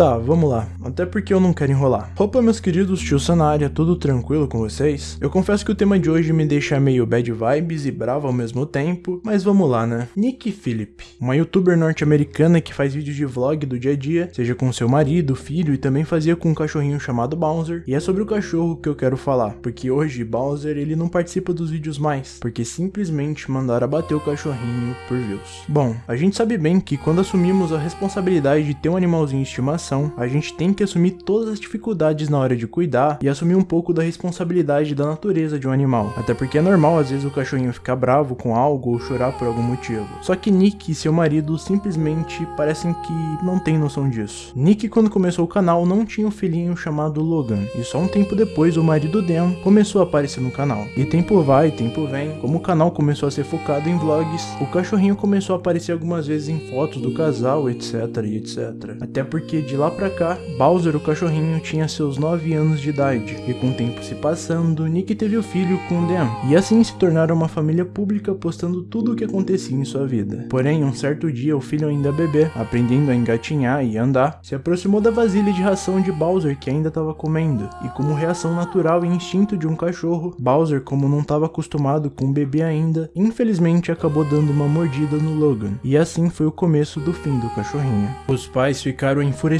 Tá, vamos lá. Até porque eu não quero enrolar. Opa, meus queridos, tio Sanária, tudo tranquilo com vocês? Eu confesso que o tema de hoje me deixa meio bad vibes e bravo ao mesmo tempo, mas vamos lá, né? Nick Phillip, uma youtuber norte-americana que faz vídeos de vlog do dia a dia, seja com seu marido, filho e também fazia com um cachorrinho chamado Bowser. E é sobre o cachorro que eu quero falar, porque hoje Bowser ele não participa dos vídeos mais, porque simplesmente mandaram abater o cachorrinho por views. Bom, a gente sabe bem que quando assumimos a responsabilidade de ter um animalzinho de estimação, a gente tem que assumir todas as dificuldades na hora de cuidar e assumir um pouco da responsabilidade da natureza de um animal. Até porque é normal às vezes o cachorrinho ficar bravo com algo ou chorar por algum motivo. Só que Nick e seu marido simplesmente parecem que não tem noção disso. Nick quando começou o canal não tinha um filhinho chamado Logan e só um tempo depois o marido Dan começou a aparecer no canal. E tempo vai, tempo vem, como o canal começou a ser focado em vlogs, o cachorrinho começou a aparecer algumas vezes em fotos do casal, etc etc. Até porque de lá pra cá, Bowser, o cachorrinho, tinha seus 9 anos de idade, e com o tempo se passando, Nick teve o filho com Dan, e assim se tornaram uma família pública postando tudo o que acontecia em sua vida. Porém, um certo dia, o filho ainda bebê, aprendendo a engatinhar e andar, se aproximou da vasilha de ração de Bowser que ainda estava comendo, e como reação natural e instinto de um cachorro, Bowser, como não estava acostumado com o bebê ainda, infelizmente acabou dando uma mordida no Logan, e assim foi o começo do fim do cachorrinho. Os pais ficaram enfurecidos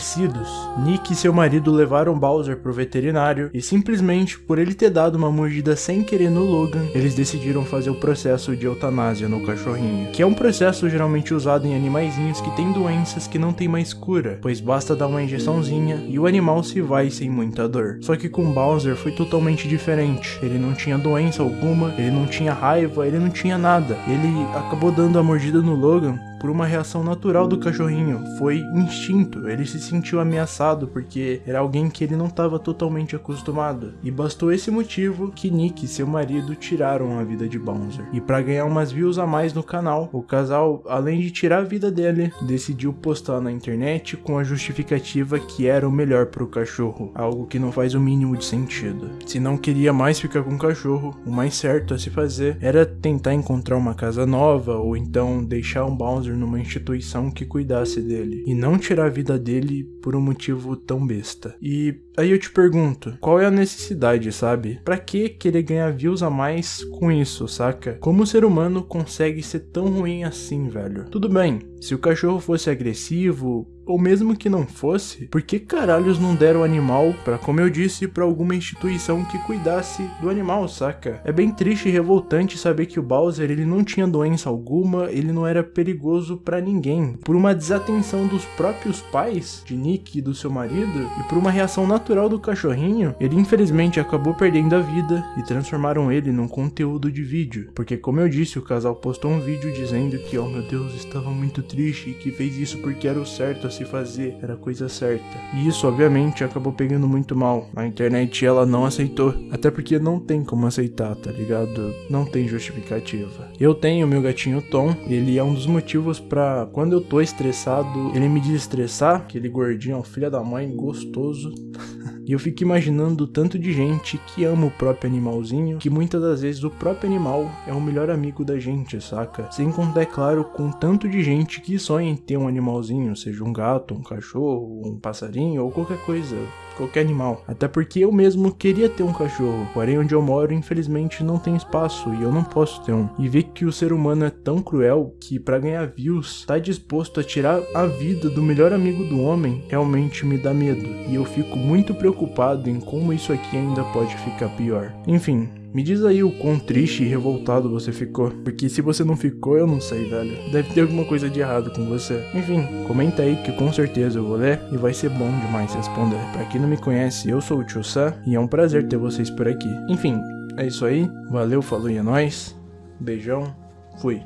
Nick e seu marido levaram Bowser pro veterinário e simplesmente por ele ter dado uma mordida sem querer no Logan, eles decidiram fazer o processo de eutanásia no cachorrinho, que é um processo geralmente usado em animaizinhos que têm doenças que não tem mais cura, pois basta dar uma injeçãozinha e o animal se vai sem muita dor. Só que com Bowser foi totalmente diferente, ele não tinha doença alguma, ele não tinha raiva, ele não tinha nada. Ele acabou dando a mordida no Logan por uma reação natural do cachorrinho, foi instinto, ele se sentiu ameaçado porque era alguém que ele não estava totalmente acostumado. E bastou esse motivo que Nick e seu marido tiraram a vida de Bowser. E para ganhar umas views a mais no canal, o casal, além de tirar a vida dele, decidiu postar na internet com a justificativa que era o melhor para o cachorro, algo que não faz o mínimo de sentido. Se não queria mais ficar com o cachorro, o mais certo a se fazer era tentar encontrar uma casa nova ou então deixar um Bowser Numa instituição que cuidasse dele e não tirar a vida dele por um motivo tão besta. E aí eu te pergunto, qual é a necessidade, sabe? Pra que querer ganhar views a mais com isso, saca? Como o ser humano consegue ser tão ruim assim, velho? Tudo bem, se o cachorro fosse agressivo, ou mesmo que não fosse, por que caralhos não deram o animal para, como eu disse, para alguma instituição que cuidasse do animal, saca? É bem triste e revoltante saber que o Bowser ele não tinha doença alguma, ele não era perigoso para ninguém. Por uma desatenção dos próprios pais, de Nick e do seu marido, e por uma reação natural do cachorrinho, ele infelizmente acabou perdendo a vida e transformaram ele num conteúdo de vídeo. Porque como eu disse, o casal postou um vídeo dizendo que, oh meu Deus, estava muito triste e que fez isso porque era o certo a se fazer, era a coisa certa. E isso, obviamente, acabou pegando muito mal. A internet ela não aceitou, até porque não tem como aceitar, tá ligado? Não tem justificativa. Eu tenho meu gatinho Tom, ele é um dos motivos para quando eu tô estressado, ele me desestressar, aquele gordinho, filha da mãe, gostoso. E eu fico imaginando o tanto de gente que ama o próprio animalzinho, que muitas das vezes o próprio animal é o melhor amigo da gente, saca? Sem contar, é claro, com tanto de gente que sonha em ter um animalzinho, seja um gato, um cachorro, um passarinho ou qualquer coisa qualquer animal. Até porque eu mesmo queria ter um cachorro, porém onde eu moro infelizmente não tem espaço e eu não posso ter um. E ver que o ser humano é tão cruel que para ganhar views tá disposto a tirar a vida do melhor amigo do homem realmente me dá medo. E eu fico muito preocupado em como isso aqui ainda pode ficar pior. Enfim, me diz aí o quão triste e revoltado você ficou, porque se você não ficou, eu não sei, velho. Deve ter alguma coisa de errado com você. Enfim, comenta aí que com certeza eu vou ler e vai ser bom demais responder. Pra quem não me conhece, eu sou o Tio Sam e é um prazer ter vocês por aqui. Enfim, é isso aí. Valeu, falou e é nóis. Beijão. Fui.